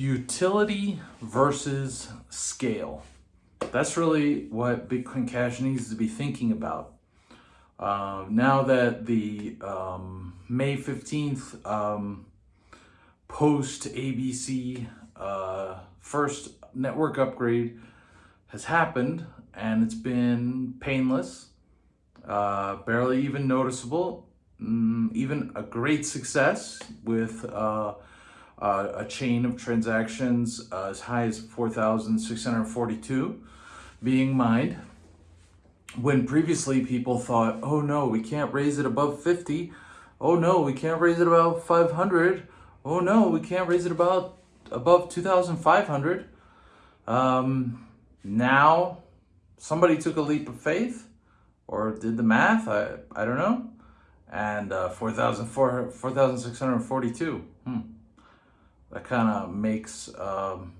utility versus scale. That's really what Bitcoin Cash needs to be thinking about. Uh, now that the um, May 15th um, post ABC uh, first network upgrade has happened and it's been painless, uh, barely even noticeable, mm, even a great success with uh, a chain of transactions uh, as high as 4,642 being mined. When previously people thought, oh no, we can't raise it above 50. Oh no, we can't raise it above 500. Oh no, we can't raise it about above 2,500. Um, now, somebody took a leap of faith or did the math, I, I don't know, and uh, 4,642. 4, hmm that kind of makes um,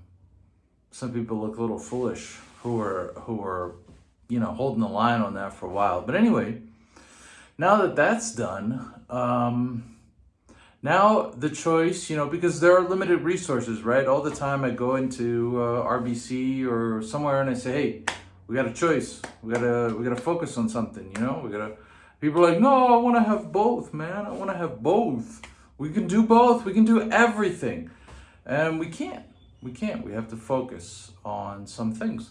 some people look a little foolish who are who are you know holding the line on that for a while. But anyway, now that that's done, um, now the choice, you know, because there are limited resources, right? All the time I go into uh, RBC or somewhere and I say, hey, we got a choice. We gotta we gotta focus on something, you know. We gotta. People are like, no, I want to have both, man. I want to have both. We can do both. We can do everything. And we can't. We can't. We have to focus on some things.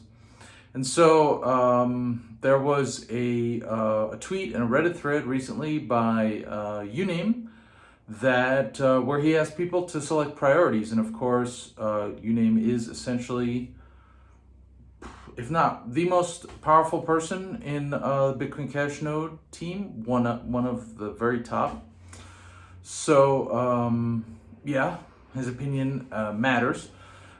And so um, there was a, uh, a tweet and a Reddit thread recently by uh, Uname that uh, where he asked people to select priorities. And of course, uh, Uname is essentially, if not the most powerful person in uh, Bitcoin Cash Node team, one, one of the very top. So um, yeah, his opinion uh, matters.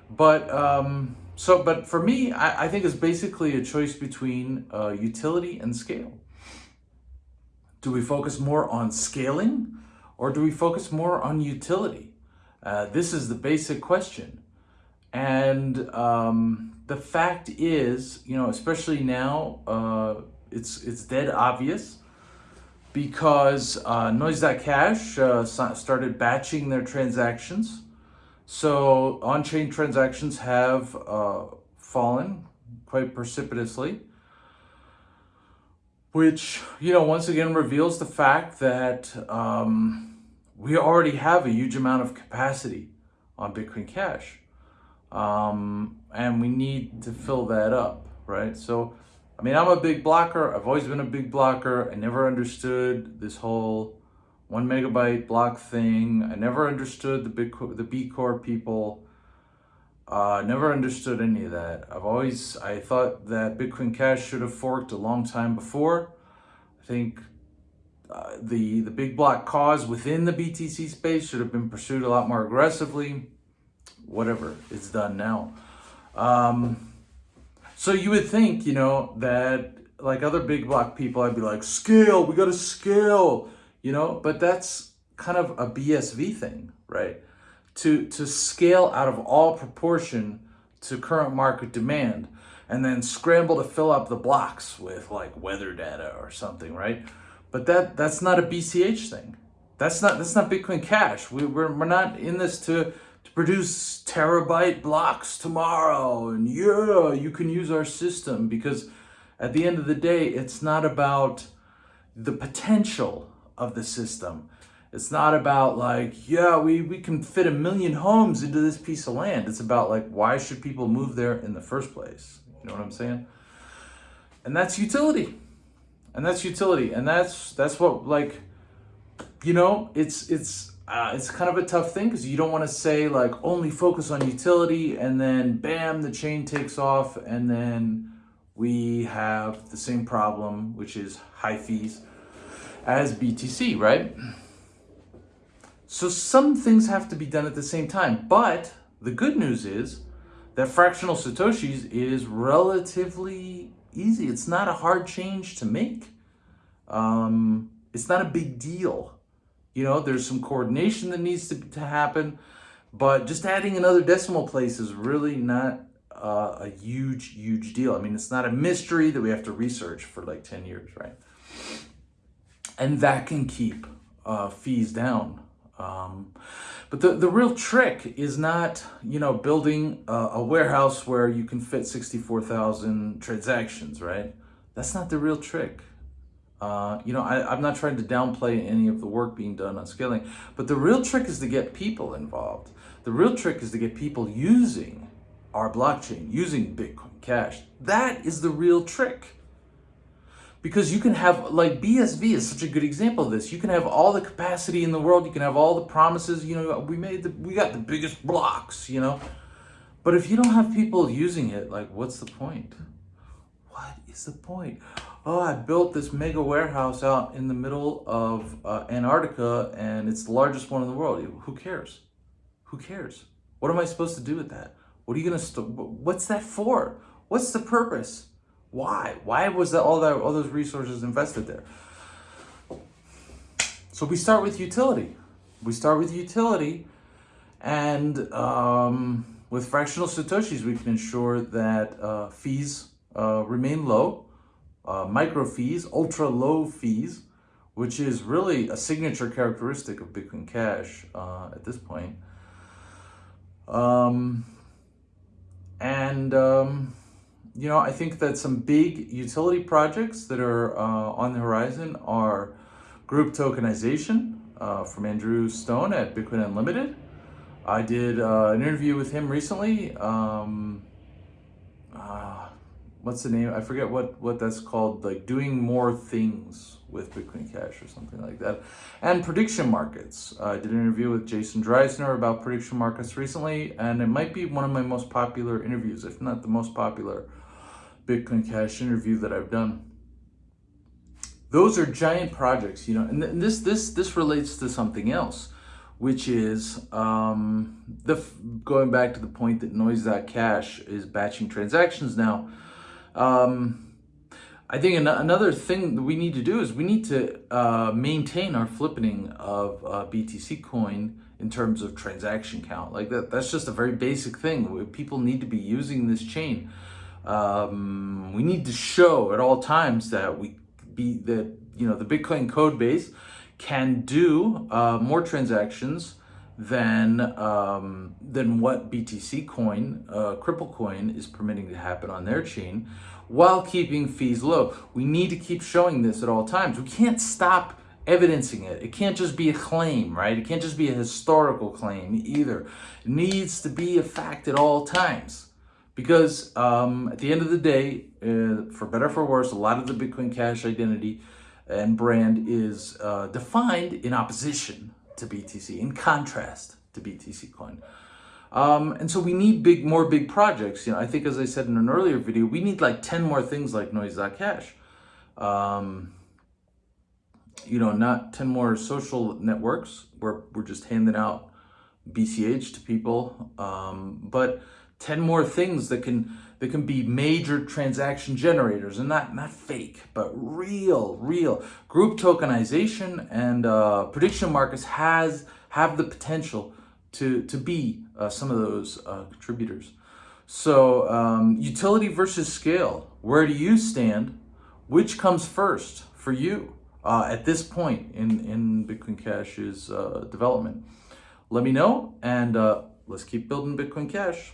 But um, so, but for me, I, I, think it's basically a choice between uh, utility and scale. Do we focus more on scaling or do we focus more on utility? Uh, this is the basic question. And um, the fact is, you know, especially now, uh, it's, it's dead obvious because uh, Noise.cash uh, started batching their transactions. So on-chain transactions have uh, fallen quite precipitously, which, you know, once again reveals the fact that um, we already have a huge amount of capacity on Bitcoin Cash. Um, and we need to fill that up, right? So I mean, I'm a big blocker. I've always been a big blocker. I never understood this whole one megabyte block thing. I never understood the big the B Corp people. Uh, never understood any of that. I've always I thought that Bitcoin Cash should have forked a long time before. I think uh, the the big block cause within the BTC space should have been pursued a lot more aggressively. Whatever, it's done now. Um, so you would think, you know, that like other big block people, I'd be like, scale, we got to scale, you know, but that's kind of a BSV thing, right? To, to scale out of all proportion to current market demand and then scramble to fill up the blocks with like weather data or something, right? But that that's not a BCH thing. That's not that's not Bitcoin Cash. We, we're, we're not in this to to produce terabyte blocks tomorrow. And yeah, you can use our system because at the end of the day, it's not about the potential of the system. It's not about like, yeah, we, we can fit a million homes into this piece of land. It's about like, why should people move there in the first place? You know what I'm saying? And that's utility. And that's utility. And that's, that's what like, you know, it's, it's, uh, it's kind of a tough thing because you don't want to say like only focus on utility and then bam, the chain takes off and then we have the same problem, which is high fees as BTC, right? So some things have to be done at the same time, but the good news is that fractional Satoshis is relatively easy. It's not a hard change to make. Um, it's not a big deal. You know, there's some coordination that needs to, to happen, but just adding another decimal place is really not uh, a huge, huge deal. I mean, it's not a mystery that we have to research for like 10 years, right? And that can keep uh, fees down Um, but the, the real trick is not, you know, building a, a warehouse where you can fit 64,000 transactions, right? That's not the real trick. Uh, you know, I, I'm not trying to downplay any of the work being done on scaling, but the real trick is to get people involved. The real trick is to get people using our blockchain, using Bitcoin Cash. That is the real trick because you can have like BSV is such a good example of this. You can have all the capacity in the world. You can have all the promises. You know, we made the we got the biggest blocks. You know, but if you don't have people using it, like, what's the point? What is the point? Oh, I built this mega warehouse out in the middle of uh, Antarctica, and it's the largest one in the world. Who cares? Who cares? What am I supposed to do with that? What are you gonna? Store what's that for? What's the purpose? Why? Why was that all that all those resources invested there? So we start with utility. We start with utility, and um, with fractional satoshis, we can ensure that uh, fees uh, remain low, uh, micro fees, ultra low fees, which is really a signature characteristic of Bitcoin Cash uh, at this point. Um, and um, you know, I think that some big utility projects that are uh, on the horizon are group tokenization uh, from Andrew Stone at Bitcoin Unlimited. I did uh, an interview with him recently. Um, what's the name? I forget what, what that's called, like doing more things with Bitcoin Cash or something like that. And prediction markets. Uh, I did an interview with Jason Dreyzehner about prediction markets recently, and it might be one of my most popular interviews, if not the most popular Bitcoin Cash interview that I've done. Those are giant projects, you know, and, th- and this this this relates to something else, which is um, the going back to the point that Noise.cash is batching transactions now. Um, I think an- another thing that we need to do is we need to uh, maintain our flippening of uh, BTC coin in terms of transaction count. Like that, that's just a very basic thing. People need to be using this chain. Um, we need to show at all times that we be that you know the Bitcoin code base can do uh, more transactions than um, than what BTC coin, uh, Cripple coin, is permitting to happen on their chain, while keeping fees low. We need to keep showing this at all times. We can't stop evidencing it. It can't just be a claim, right? It can't just be a historical claim either. It needs to be a fact at all times. Because um, at the end of the day, uh, for better for worse, a lot of the Bitcoin Cash identity and brand is uh, defined in opposition to BTC, in contrast to BTC coin. Um, and so we need big, more big projects. You know, I think as I said in an earlier video, we need like 10 more things like Noise.cash. Um, you know, not 10 more social networks where we're just handing out BCH to people, um, but 10 more things that can that can be major transaction generators. And not not fake but real real. Group tokenization and uh, prediction markets has have the potential to to be uh, some of those uh, contributors. So um, utility versus scale. Where do you stand? Which comes first for you uh, at this point in in bitcoin cash's uh, development? Let me know and uh, let's keep building bitcoin cash